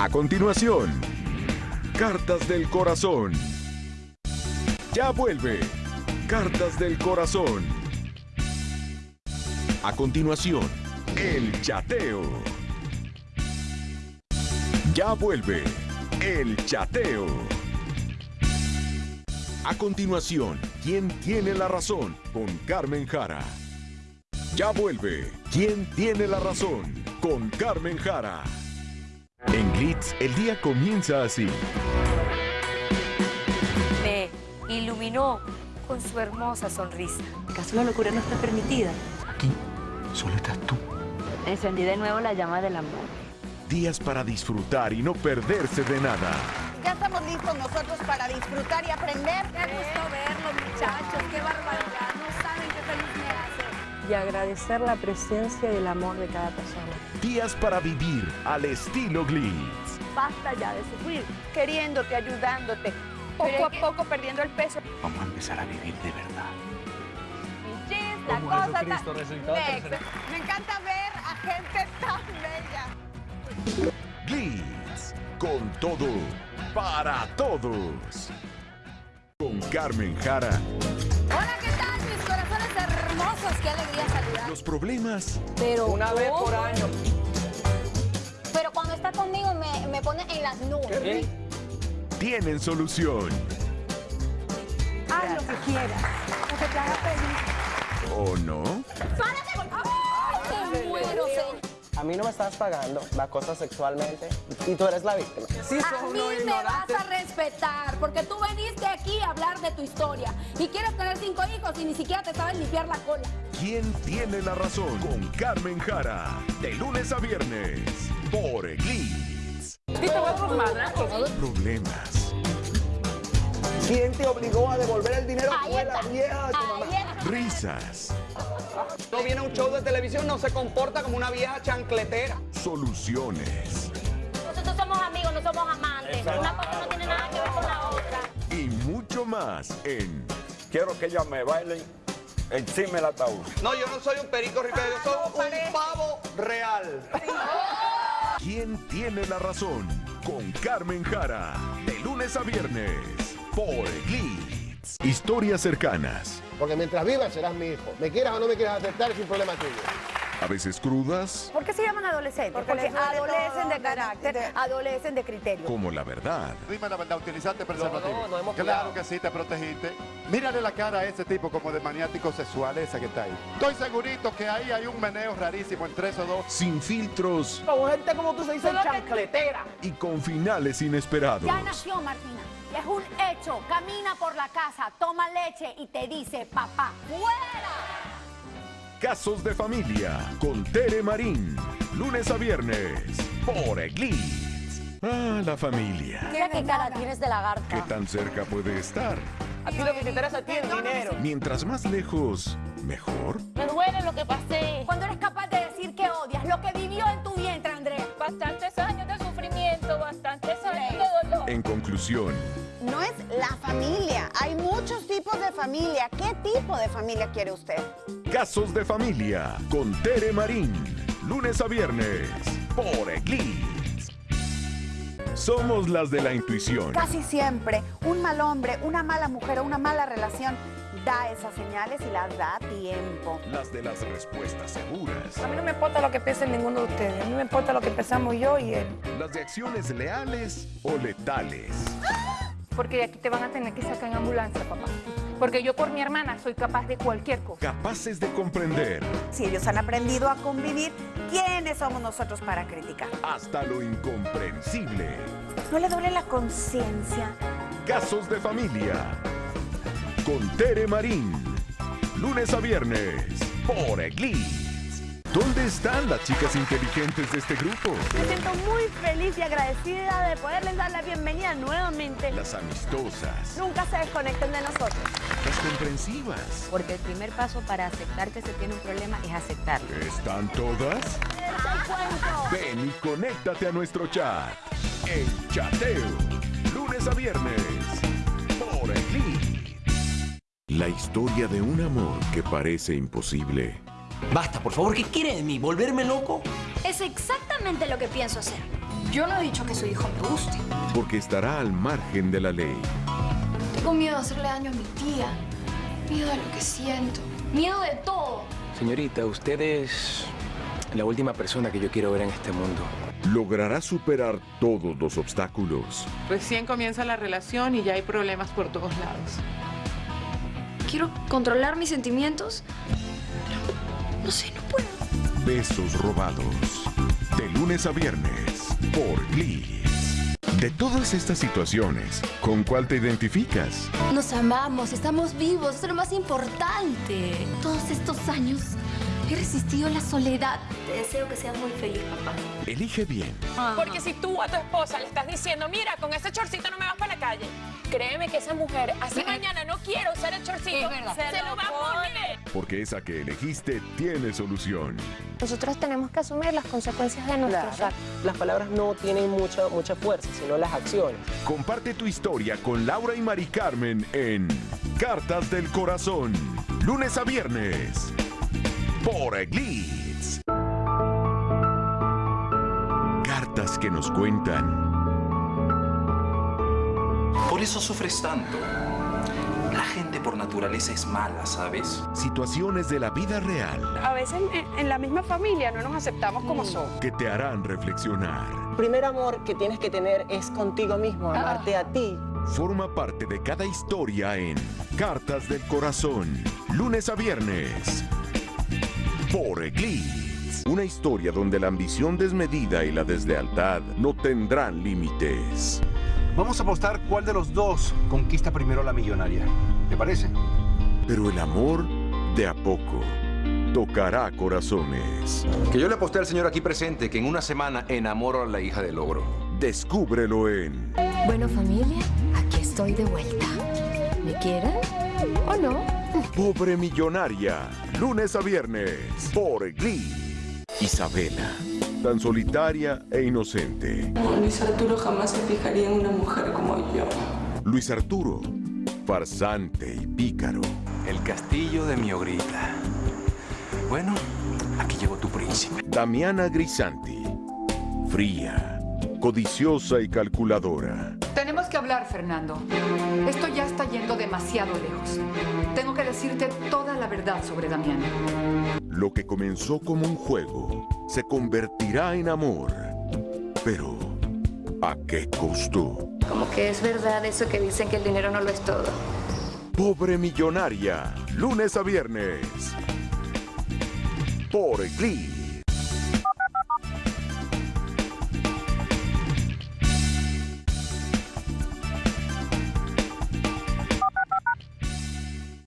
A continuación, Cartas del Corazón. Ya vuelve, Cartas del Corazón. A continuación, El Chateo. Ya vuelve, El Chateo. A continuación, ¿quién tiene la razón? Con Carmen Jara. Ya vuelve, ¿quién tiene la razón? Con Carmen Jara. El día comienza así. Me iluminó con su hermosa sonrisa. ¿Acaso la locura no está permitida? Aquí solo estás tú. Encendí de nuevo la llama del amor. Días para disfrutar y no perderse de nada. Ya estamos listos nosotros para disfrutar y aprender. Qué gusto verlos, muchachos. Qué barbaridad. Y agradecer la presencia y el amor de cada persona. Días para vivir al estilo Glitz. Basta ya de sufrir, queriéndote, ayudándote, poco a poco perdiendo el peso. Vamos a empezar a vivir de verdad. Chis, la cosa tan- Next. Me encanta ver a gente tan bella. Glitz, con todo, para todos. Con Carmen Jara, Qué alegría saludar. los problemas Pero Una vez por año. Pero cuando está conmigo me, me pone en las nubes. tienen solución. Haz lo que quieras, lo que te haga feliz. ¿O no? ¡Ay, me muero, señor! A mí no me estás pagando la cosa sexualmente y tú eres la víctima. Sí, A mí me vas a respetar, porque tú veniste aquí a hablar de tu historia y quieres tener cinco hijos y ni siquiera te sabes limpiar la cola. ¿Quién tiene la razón? Con Carmen Jara, de lunes a viernes, por Glitz. Problemas, ¿Quién te obligó a devolver el dinero? Ahí Fue la está. vieja de tu mamá. Risas, No viene a un show de televisión, no se comporta como una vieja chancletera. soluciones Nosotros somos amigos, no somos amantes. Una cosa no tiene nada que ver con la otra. y mucho más en Quiero que ella me baile encima del ataúd. No, yo no soy un perico ripero, yo soy un pavo real. ¿Quién tiene la razón? Con Carmen Jara, de lunes a viernes, por Historias cercanas, Porque mientras vivas serás mi hijo. Me quieras o no me quieras aceptar es un problema tuyo. a veces crudas, ¿Por qué se llaman adolescentes? Porque Porque, adolecen todo, de carácter, de- adolecen de criterio. como la verdad. Dime la verdad, ¿utilizaste preservativo? No, no, no hemos Claro cuidado. que sí, te protegiste. Mírale la cara a ese tipo como de maniático sexual, ese que está ahí. Estoy segurito que ahí hay un meneo rarísimo entre esos dos. Sin filtros Con gente como tú se dice chancletera. y con finales inesperados. Ya nació Martina. Es un hecho. Camina por la casa, toma leche y te dice, papá, ¡fuera! Casos de familia con Tere Marín. Lunes a viernes por Glitz. Ah, la familia. Mira qué cara tienes de ¿Qué lagarta. tan cerca puede estar? A ti lo que te interesa a ti es dinero. Mientras más lejos, mejor. Me duele lo que pasé. Cuando eres capaz de decir que odias lo que vivió en tu No es la familia. Hay muchos tipos de familia. ¿Qué tipo de familia quiere usted? Casos de familia con Tere Marín. Lunes a viernes por Glitz. Somos las de la intuición. Casi siempre un mal hombre, una mala mujer o una mala relación da esas señales y las da a tiempo. Las de las respuestas seguras. A mí no me importa lo que piense ninguno de ustedes. A mí me importa lo que pensamos yo y él. Las de acciones leales o letales. Porque de aquí te van a tener que sacar en ambulancia, papá. Porque yo por mi hermana soy capaz de cualquier cosa. Capaces de comprender Si ellos han aprendido a convivir, ¿quiénes somos nosotros para criticar? hasta lo incomprensible. ¿No le duele la conciencia? Casos de familia. Con Tere Marín. Lunes a viernes. Por Glitz. ¿Dónde están las chicas inteligentes de este grupo? Me siento muy feliz y agradecida de poderles dar la bienvenida nuevamente. Las amistosas. Nunca se desconecten de nosotros. Las comprensivas. Porque el primer paso para aceptar que se tiene un problema es aceptarlo. ¿Están todas? Ven y conéctate a nuestro chat. El chateo. Lunes a viernes. La historia de un amor que parece imposible. Basta, por favor, ¿qué quiere de mí? ¿Volverme loco? Es exactamente lo que pienso hacer. Yo no he dicho que su hijo me guste. Porque estará al margen de la ley. Tengo miedo de hacerle daño a mi tía. Miedo a lo que siento. Miedo de todo. Señorita, usted es la última persona que yo quiero ver en este mundo. ¿Logrará superar todos los obstáculos? Recién comienza la relación y ya hay problemas por todos lados. Quiero controlar mis sentimientos. Pero no sé, no puedo. Besos robados. De lunes a viernes. Por Glee. De todas estas situaciones, ¿con cuál te identificas? Nos amamos, estamos vivos, eso es lo más importante. Todos estos años he resistido la soledad. Te deseo que seas muy feliz, papá. Elige bien. Porque si tú a tu esposa le estás diciendo, mira, con ese chorcito no me vas para la calle, créeme que esa mujer, así mañana no quiero usar el chorcito, se, lo va a poner. Porque esa que elegiste tiene solución. Nosotros tenemos que asumir las consecuencias de nuestros actos. Las palabras no tienen mucha, mucha fuerza, sino las acciones. Comparte tu historia con Laura y Mari Carmen en Cartas del Corazón. Lunes a viernes. Por Glitz. Cartas que nos cuentan. Por eso sufres tanto. Naturaleza es mala, ¿sabes? Situaciones de la vida real A veces en, en la misma familia no nos aceptamos como somos. que te harán reflexionar. Primer amor que tienes que tener es contigo mismo, amarte a ti. Forma parte de cada historia en Cartas del Corazón. Lunes a viernes. Por Eclipse. Una historia donde la ambición desmedida y la deslealtad no tendrán límites. Vamos a apostar cuál de los dos conquista primero a la millonaria. ¿Te parece? Pero el amor, de a poco, tocará corazones. Que yo le aposté al señor aquí presente que en una semana enamoro a la hija del ogro. Descúbrelo en Bueno, familia, aquí estoy de vuelta. ¿Me quieren o no? Pobre Millonaria. Lunes a viernes. Por Glee. Isabela. Tan solitaria e inocente. Luis Arturo jamás se fijaría en una mujer como yo. Luis Arturo. Farsante y pícaro. El castillo de mi ogrita. Bueno, aquí llegó tu príncipe. Damiana Grisanti. Fría. Codiciosa y calculadora. Tenemos que hablar, Fernando. Esto ya está yendo demasiado lejos. Tengo que decirte toda la verdad sobre Damián. Lo que comenzó como un juego se convertirá en amor. Pero, ¿a qué costo? Como que es verdad eso que dicen que el dinero no lo es todo. Pobre Millonaria. Lunes a viernes. Por Glee.